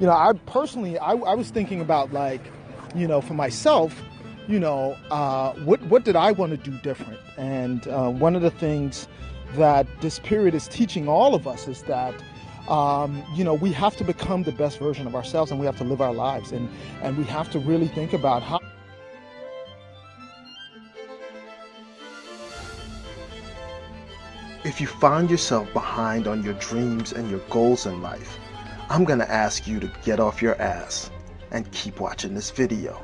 you know, I personally, I, I was thinking about like, you know, for myself, you know, uh, what what did I want to do different? And uh, one of the things that this period is teaching all of us is that. Um, you know, we have to become the best version of ourselves and we have to live our lives and, and we have to really think about how If you find yourself behind on your dreams and your goals in life, I'm to ask you to get off your ass and keep watching this video.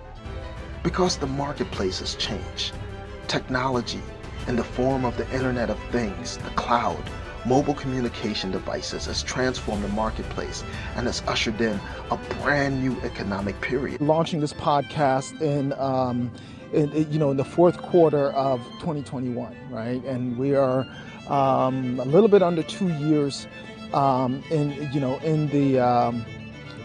Because the marketplace has changed. Technology in the form of the Internet of Things, the cloud, mobile communication devices has transformed the marketplace and has ushered in a brand new economic period. Launching this podcast in, um, in, you know, in the fourth quarter of 2021, right? And we are um, a little bit under two years um, in you know in the um,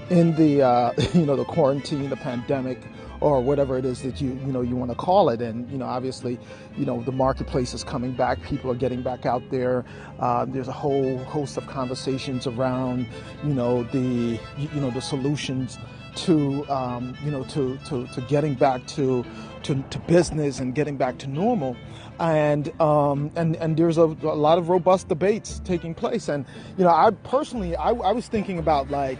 in the uh, you know the quarantine, the pandemic, or whatever it is that you you know you want to call it. And you know obviously you know the marketplace is coming back. People are getting back out there. Uh, there's a whole host of conversations around you know the you know the solutions to um, you know to, to, to getting back to, to, to business and getting back to normal. And um, and and there's a, a, lot of robust debates taking place. And you know I personally I, I was thinking about like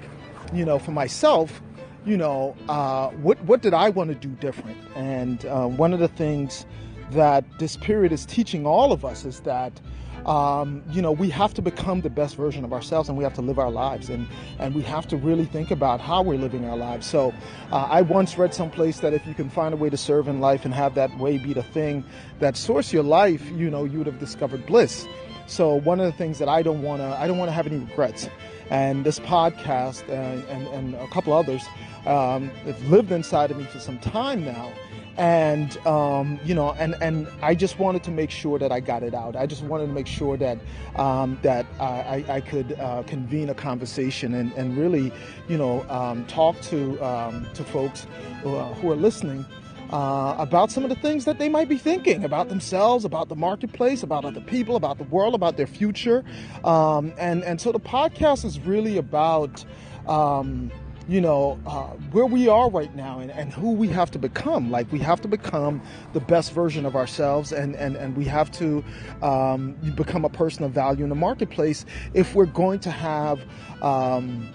you know for myself you know uh, what what did I want to do different? And uh, one of the things that this period is teaching all of us is that um, you know, we have to become the best version of ourselves and we have to live our lives and, and we have to really think about how we're living our lives. So uh, I once read someplace that if you can find a way to serve in life and have that way be the thing that source your life, you know, you would have discovered bliss. So one of the things that I don't want to, I don't want to have any regrets. And this podcast and, and, and a couple others um, have lived inside of me for some time now and um, you know, and and I just wanted to make sure that I got it out. I just wanted to make sure that um, that I, I could uh, convene a conversation and, and really, you know, um, talk to um, to folks who, uh, who are listening. Uh, about some of the things that they might be thinking about themselves, about the marketplace, about other people, about the world, about their future, um, and and so the podcast is really about um, you know, uh, where we are right now and, and who we have to become. Like, we have to become the best version of ourselves and, and, and we have to um, become a person of value in the marketplace if we're going to have um,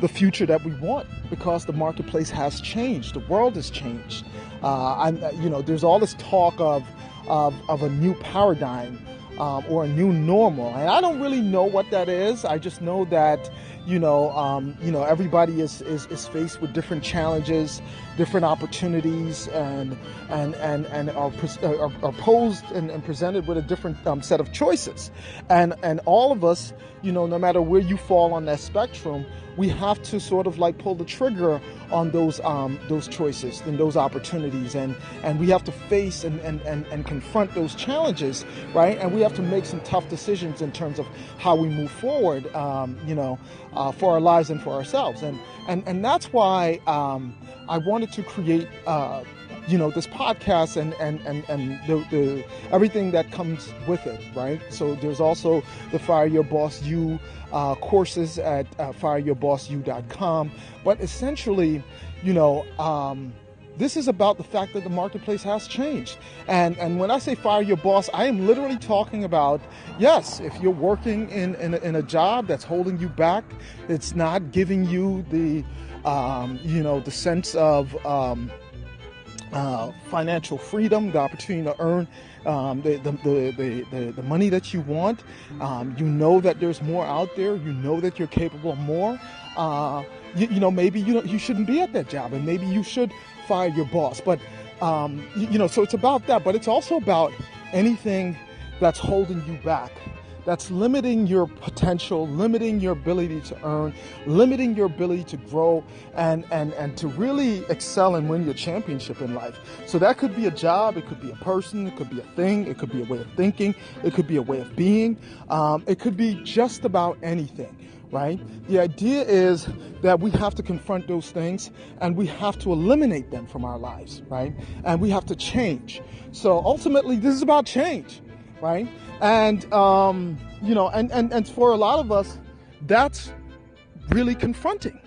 the future that we want because the marketplace has changed. The world has changed. Uh, I'm, you know, there's all this talk of, of, of a new paradigm um, or a new normal. And I don't really know what that is. I just know that you know, um, you know, everybody is, is, is faced with different challenges, different opportunities, and and and and are, are, are posed and, and, presented with a different um, set of choices, and and all of us, you know, no matter where you fall on that spectrum, we have to sort of like pull the trigger on those um, those choices and those opportunities. And and we have to face and, and, and, and confront those challenges right? And we have to make some tough decisions in terms of how we move forward um, you know uh, for our lives and for ourselves. And and and that's why um, I wanted to create uh, you know this podcast and and and, and the, the everything that comes with it right? So there's also the fire your boss you uh, courses at uh, fireyourbossu.com but essentially you know um, this is about the fact that the marketplace has changed. And, and when I say fire your boss, I am literally talking about, yes, if you're working in, in, a, in a job that's holding you back, it's not giving you the, um, you know, the sense of, um, uh, financial freedom, the opportunity to earn um, the, the, the, the, the, money that you want. Um, you know that there's more out there. You know that you're capable of more. Uh, you, you, know, maybe you, you shouldn't be at that job and maybe you should fire your boss. But, um, you, you know, so it's about that. But it's also about anything that's holding you back that's limiting your potential, limiting your ability to earn, limiting your ability to grow and, and, and to really excel and win your championship in life. So that could be a job, it could be a person, it could be a thing, it could be a way of thinking, it could be a way of being, um, it could be just about anything. Right? The idea is that we have to confront those things and we have to eliminate them from our lives, right? And we have to change. So ultimately, this is about change right? And um, you know, and, and and for a lot of us, that's really confronting,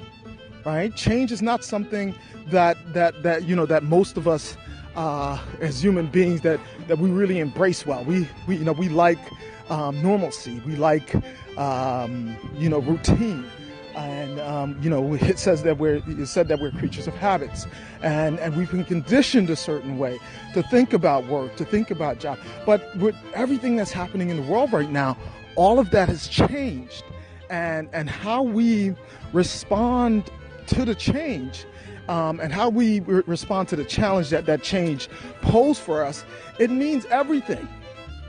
right? Change is not something that that that you know that most of us uh, as human beings that that we really embrace well. We we you know we like um, normalcy. We like um, you know routine. And um, you know, it says that we're it said that we're creatures of habits, and and we've been conditioned a certain way to think about work, to think about job. But with everything that's happening in the world right now, all of that has changed, and and how we respond to the change um, and how we re- respond to the challenge that that change posed for us, it means everything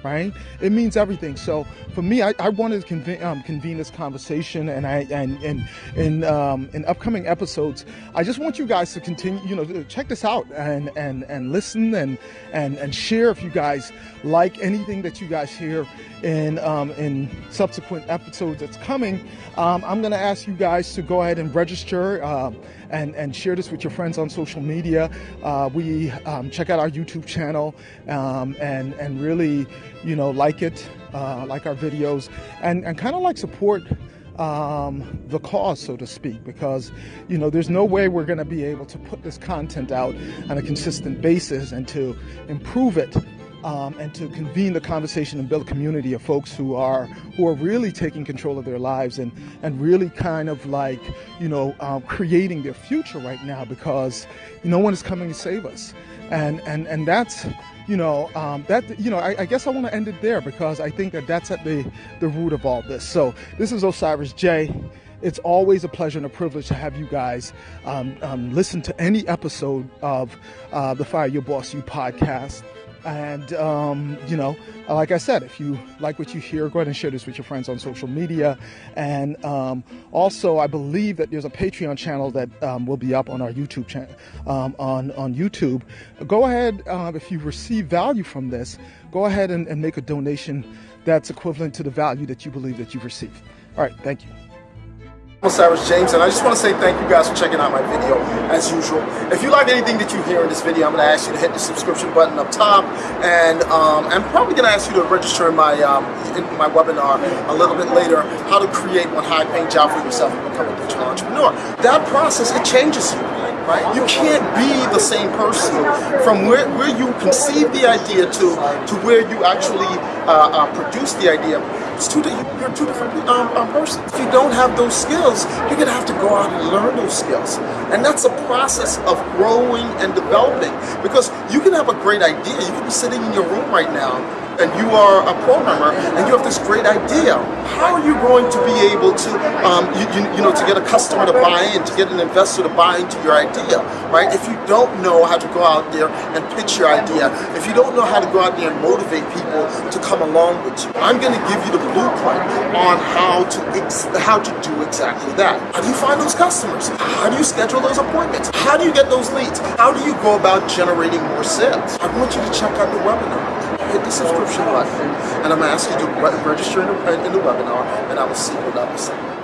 right? It means everything. So for me, I, I wanted to convene, um, convene, this conversation, and I and and in um, in upcoming episodes, I just want you guys to continue, you know, check this out and and and listen and and and share if you guys like anything that you guys hear in um, in subsequent episodes that's coming. Um, I'm going to ask you guys to go ahead and register. Uh, and, and share this with your friends on social media. Uh, we um, check out our YouTube channel um, and and really you know, like it, uh, like our videos, and, and kind of like support um, the cause, so to speak, because you know there's no way we're going to be able to put this content out on a consistent basis and to improve it um, and to convene the conversation and build a community of folks who are who are really taking control of their lives and and really kind of like you know uh, creating their future right now because no one is coming to save us, and and and that's you know, um, that you know, I, I guess I want to end it there because I think that that's at the the root of all this. So this is Osiris J. It's always a pleasure and a privilege to have you guys um, um, listen to any episode of uh, the Fire Your Boss U podcast. And, um, you know, like I said, if you like what you hear, go ahead and share this with your friends on social media. And um, also, I believe that there's a Patreon channel that um, will be up on our YouTube channel, um, on, on YouTube. Go ahead, uh, if you receive value from this, go ahead and, and make a donation that's equivalent to the value that you believe that you've received. All right, thank you. I'm Cyrus James, and I just want to say thank you guys for checking out my video, as usual. If you like anything that you hear in this video, I'm going to ask you to hit the subscription button up top, and um, I'm probably going to ask you to register in my um, in my webinar a little bit later, how to create one high-paying job for yourself and become a digital entrepreneur. That process, it changes you. Right? You can't be the same person from where, where you conceive the idea to to where you actually uh, uh, produce the idea. It's two, you're two different um, um, persons. If you don't have those skills, you're gonna have to go out and learn those skills. And that's a process of growing and developing because you can have a great idea. You can be sitting in your room right now and you are a programmer and you have this great idea, how are you going to be able to, um, you, you, you, know, to get a customer to buy in, to get an investor to buy into your idea, right? If you don't know how to go out there and pitch your idea, if you don't know how to go out there and motivate people to come along with you, I'm going to give you the blueprint on how to how to do exactly that. How do you find those customers? How do you schedule those appointments? How do you get those leads? How do you go about generating more sales? I want you to check out the webinar hit the subscription button, and I'm going to ask you to register in the, in the webinar, and I will see you on the other.